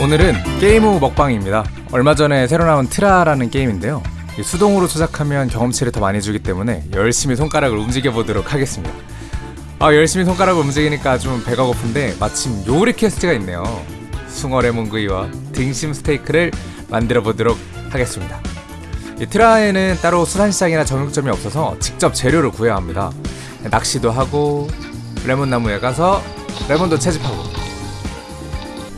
오늘은 게임 후 먹방입니다. 얼마 전에 새로 나온 트라하라는 게임인데요. 이 수동으로 조작하면 경험치를 더 많이 주기 때문에 열심히 손가락을 움직여 보도록 하겠습니다. 아 열심히 손가락을 움직이니까 좀 배가 고픈데 마침 요리 quest가 있네요. 숭어 레몬구이와 등심 스테이크를 만들어 보도록 하겠습니다. 이 트라하에는 따로 수산시장이나 정육점이 없어서 직접 재료를 구해야 합니다. 낚시도 하고 레몬나무에 가서 레몬도 채집하고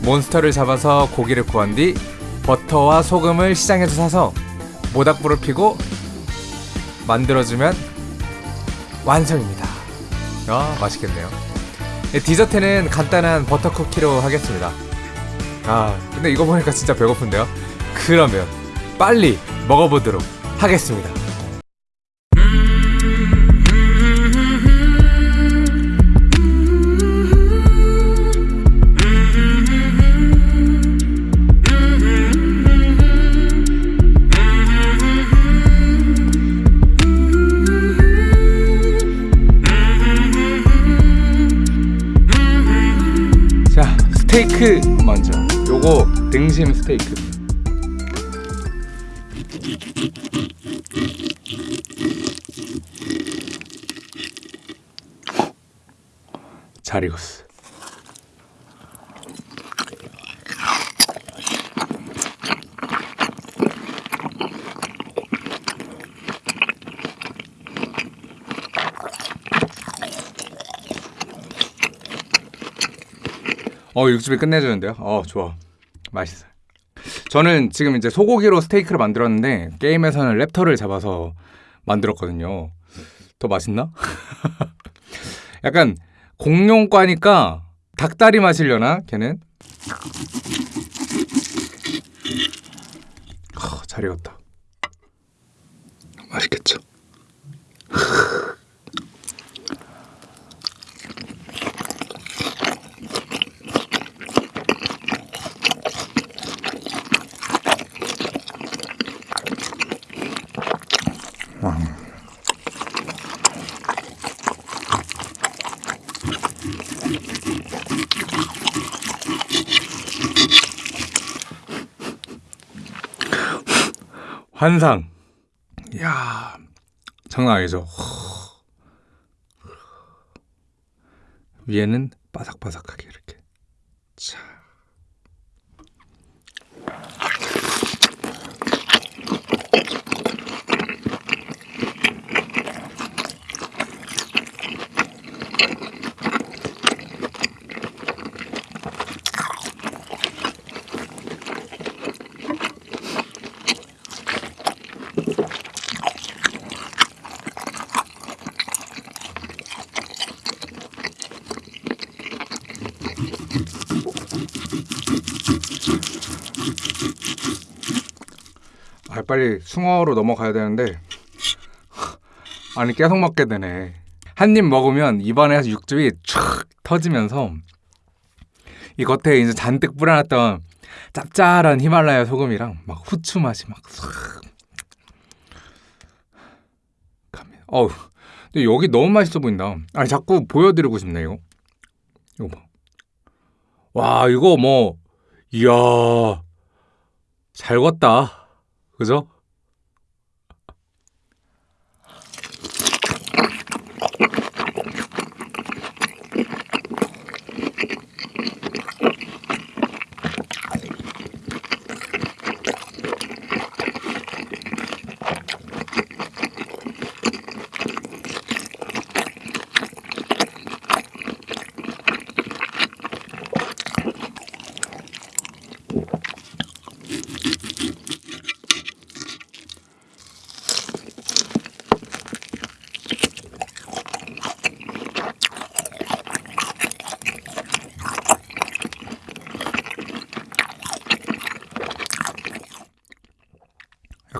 몬스터를 잡아서 고기를 구한 뒤 버터와 소금을 시장에서 사서 모닥불을 피고 만들어주면 완성입니다. 아 맛있겠네요. 네, 디저트는 간단한 버터 쿠키로 하겠습니다. 아 근데 이거 보니까 진짜 배고픈데요. 그러면 빨리 먹어보도록 하겠습니다. 스테이크. 먼저 요거 등심 스테이크. 잘 익었어 어 육즙이 끝내주는데요. 어 좋아, 맛있어요. 저는 지금 이제 소고기로 스테이크를 만들었는데 게임에서는 랩터를 잡아서 만들었거든요. 더 맛있나? 약간 공룡과니까 닭다리 마시려나 걔는? 아, 잘 익었다. 맛있겠죠? 환상. 이야, 장난 아니죠. 위에는 바삭바삭하게 이렇게. 자. 빨리 숭어로 넘어가야 되는데 아니 계속 먹게 되네. 한 입 먹으면 입안에서 육즙이 촥 터지면서 이 겉에 이제 잔뜩 뿌려놨던 짭짤한 히말라야 소금이랑 막 후추 맛이 막 싹. 갑니다. 어우, 근데 여기 너무 맛있어 보인다. 아니 자꾸 보여드리고 싶네 이거. 이거 봐. 와 이거 뭐 이야 잘 걷다. 그죠?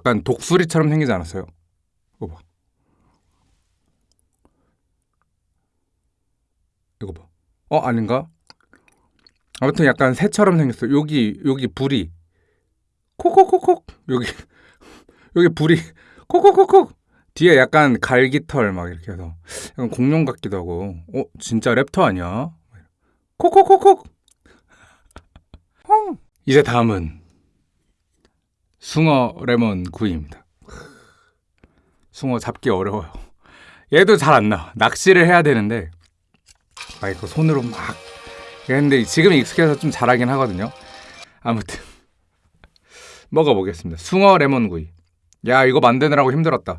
약간 독수리처럼 생기지 않았어요? 이거 봐. 이거 봐. 어 아닌가? 아무튼 약간 새처럼 생겼어. 여기 여기 불이 콕콕콕콕 여기 여기 불이 콕콕콕콕 뒤에 약간 갈기털 막 이렇게 해서 약간 공룡 같기도 하고. 어 진짜 랩터 아니야? 콕콕콕콕. 헝 이제 다음은 숭어 레몬 구이입니다. 숭어 잡기 어려워요. 얘도 잘 안 나와. 낚시를 해야 되는데 막 이거 손으로 막 근데 지금 익숙해서 좀 잘하긴 하거든요. 아무튼 먹어보겠습니다. 숭어 레몬 구이. 야 이거 만드느라고 힘들었다.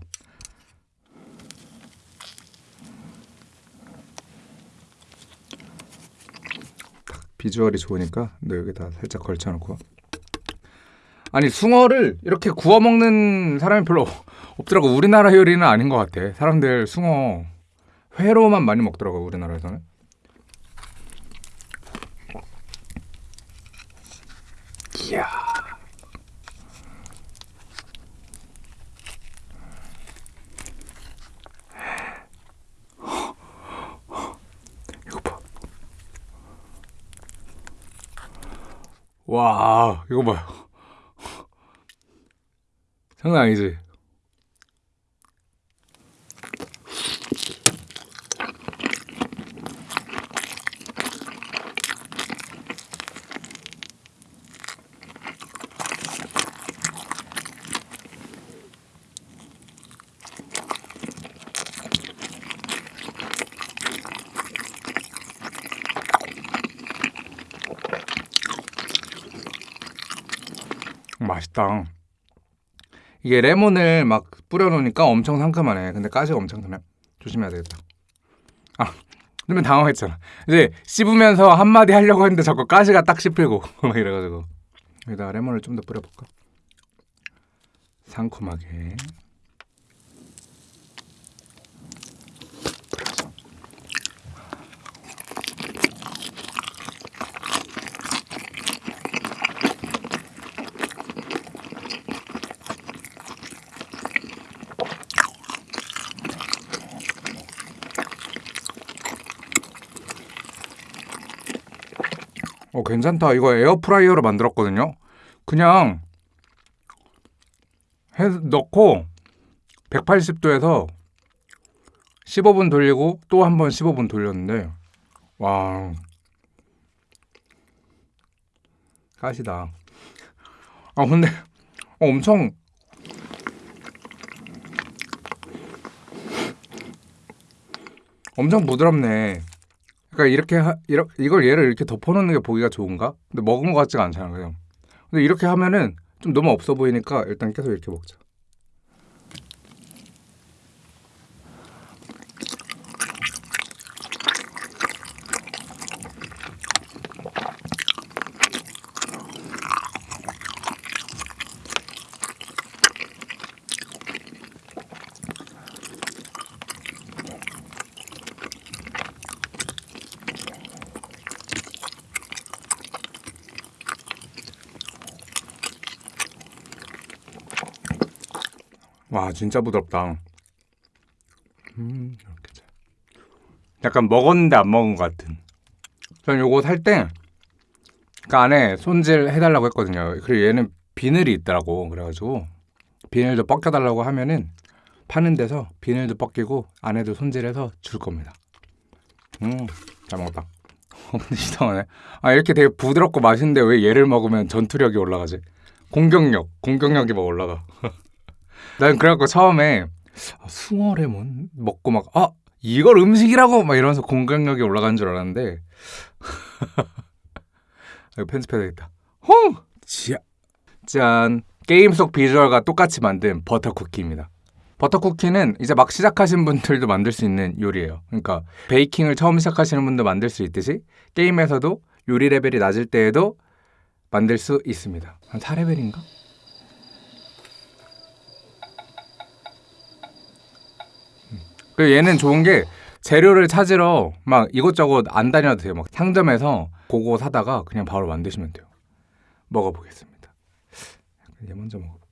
비주얼이 좋으니까 너 여기다 살짝 걸쳐놓고 아니 숭어를 이렇게 구워 먹는 사람이 별로 없더라고. 우리나라 요리는 아닌 것 같아. 사람들 숭어 회로만 많이 먹더라고 우리나라에서는. 이야. 이거 봐. 와, 이거 봐요. 장난 아니지? 맛있다. 이게 레몬을 막 뿌려놓으니까 엄청 상큼하네. 근데 가시가 엄청 크네. 조심해야 되겠다. 아, 그러면 당황했잖아. 이제 씹으면서 한마디 하려고 했는데 자꾸 가시가 딱 씹히고 막 이래가지고 여기다가 레몬을 좀 더 뿌려볼까? 상큼하게. 괜찮다. 이거 에어프라이어로 만들었거든요. 그냥 해 넣고 180도에서 15분 돌리고 또 한 번 15분 돌렸는데 와 가시다. 아 근데 어, 엄청 엄청 부드럽네. 그러니까 이렇게 하, 이러, 이걸 얘를 이렇게 덮어놓는 게 보기가 좋은가? 근데 먹은 것 같지가 않잖아 그냥. 근데 이렇게 하면은 좀 너무 없어 보이니까 일단 계속 이렇게 먹자. 와 진짜 부드럽다. 음 이렇게 잘. 약간 먹었는데 안 먹은 것 같은. 전 요거 살 때 그 안에 손질 해달라고 했거든요. 그리고 얘는 비늘이 있더라고. 그래가지고 비늘도 벗겨달라고 하면은 파는 데서 비늘도 벗기고 안에도 손질해서 줄 겁니다. 음, 잘 먹었다. 이상하네. 아 이렇게 되게 부드럽고 맛있는데 왜 얘를 먹으면 전투력이 올라가지? 공격력, 공격력이 막 올라가. 난 그래갖고 처음에 아, 숭어 레몬 먹고 막 아 이걸 음식이라고 막 이러면서 공격력이 올라간 줄 알았는데 이거 편집해야 되겠다. 홍! 지야. 짠. 게임 속 비주얼과 똑같이 만든 버터 쿠키입니다. 버터 쿠키는 이제 막 시작하신 분들도 만들 수 있는 요리예요. 그러니까 베이킹을 처음 시작하시는 분도 만들 수 있듯이 게임에서도 요리 레벨이 낮을 때에도 만들 수 있습니다. 한 4레벨인가? 그리고 얘는 좋은 게 재료를 찾으러 막 이것저것 안 다녀도 돼요. 막 상점에서 그거 사다가 그냥 바로 만드시면 돼요. 먹어보겠습니다. 얘 먼저 먹어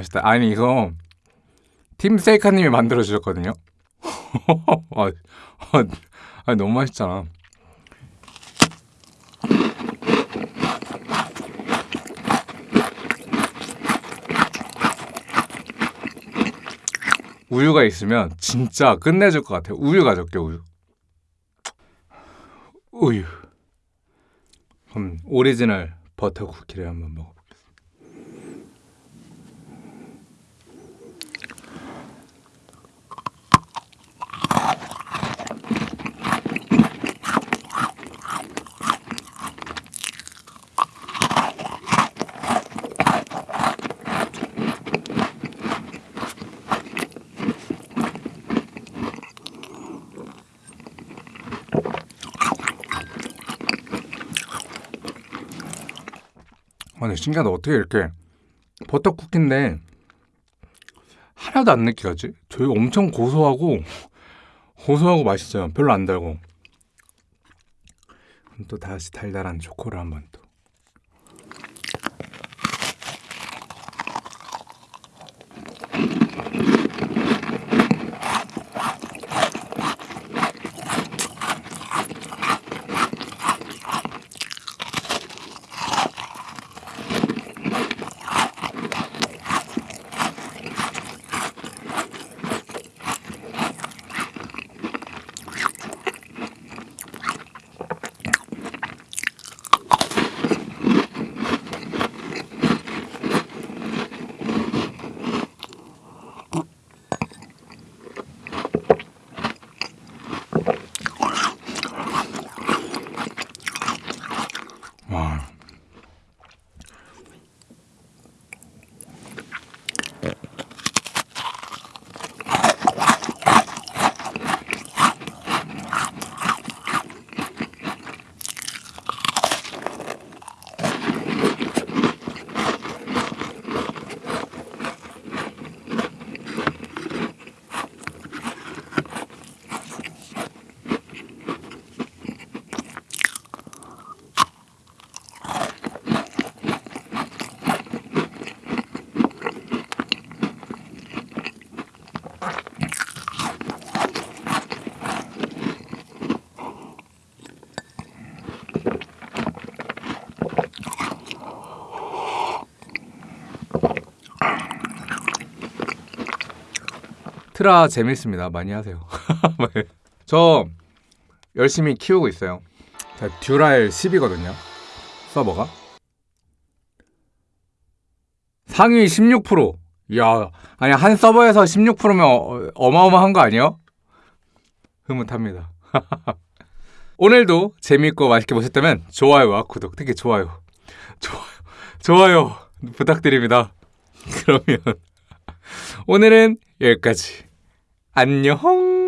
맛있다. 아니 이거 팀 세이카님이 만들어 주셨거든요. 아, 아, 아, 너무 맛있잖아. 우유가 있으면 진짜 끝내줄 것 같아요. 우유 가져올게 우유. 우유. 그럼 오리지널 버터 쿠키를 한번 먹어 아니 신기하다 어떻게 이렇게 버터 쿠키인데 하나도 안 느끼하지? 저희 엄청 고소하고 고소하고 맛있어요. 별로 안 달고. 또 다시 달달한 초코를 한번 또. 와. 트라 재밌습니다. 많이 하세요. 저 열심히 키우고 있어요. 자, 듀랄 10이거든요. 서버가. 상위 16%. 야, 아니 한 서버에서 16%면 어, 어마어마한 거 아니에요? 흐뭇합니다. 오늘도 재미있고 맛있게 보셨다면 좋아요와 구독, 특히 좋아요, 좋아요, 좋아요 부탁드립니다. 그러면 오늘은 여기까지. 안녕.